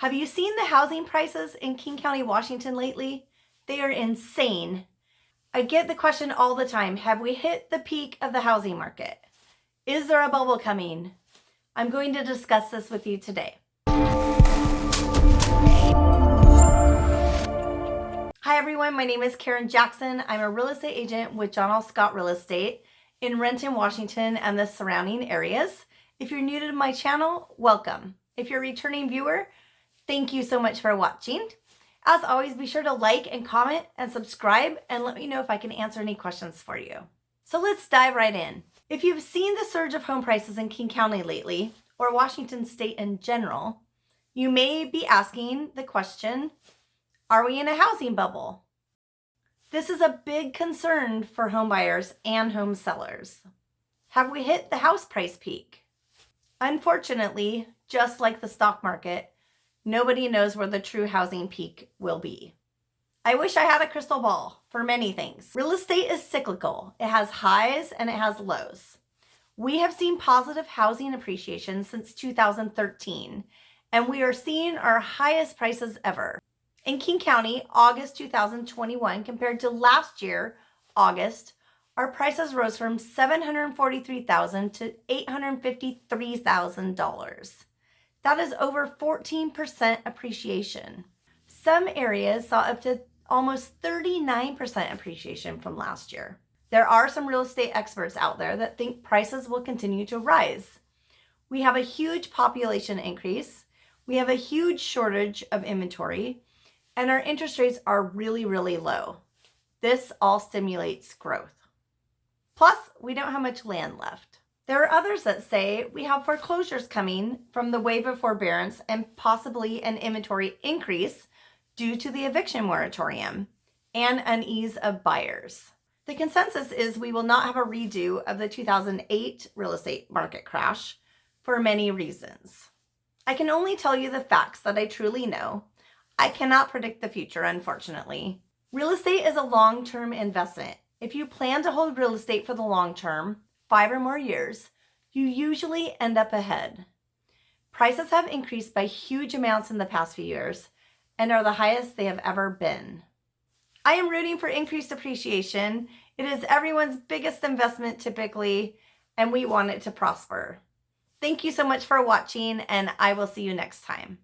Have you seen the housing prices in King County, Washington lately? They are insane. I get the question all the time, have we hit the peak of the housing market? Is there a bubble coming? I'm going to discuss this with you today. Hi everyone, my name is Karen Jackson. I'm a real estate agent with John L. Scott Real Estate in Renton, Washington and the surrounding areas. If you're new to my channel, welcome. If you're a returning viewer, Thank you so much for watching. As always, be sure to like and comment and subscribe and let me know if I can answer any questions for you. So let's dive right in. If you've seen the surge of home prices in King County lately, or Washington State in general, you may be asking the question, are we in a housing bubble? This is a big concern for homebuyers and home sellers. Have we hit the house price peak? Unfortunately, just like the stock market, Nobody knows where the true housing peak will be. I wish I had a crystal ball for many things. Real estate is cyclical. It has highs and it has lows. We have seen positive housing appreciation since 2013, and we are seeing our highest prices ever. In King County, August 2021 compared to last year, August, our prices rose from 743,000 to $853,000. That is over 14% appreciation. Some areas saw up to almost 39% appreciation from last year. There are some real estate experts out there that think prices will continue to rise. We have a huge population increase. We have a huge shortage of inventory and our interest rates are really, really low. This all stimulates growth. Plus, we don't have much land left. There are others that say we have foreclosures coming from the wave of forbearance and possibly an inventory increase due to the eviction moratorium and unease of buyers. The consensus is we will not have a redo of the 2008 real estate market crash for many reasons. I can only tell you the facts that I truly know. I cannot predict the future, unfortunately. Real estate is a long-term investment. If you plan to hold real estate for the long term, five or more years, you usually end up ahead. Prices have increased by huge amounts in the past few years and are the highest they have ever been. I am rooting for increased appreciation. It is everyone's biggest investment typically, and we want it to prosper. Thank you so much for watching, and I will see you next time.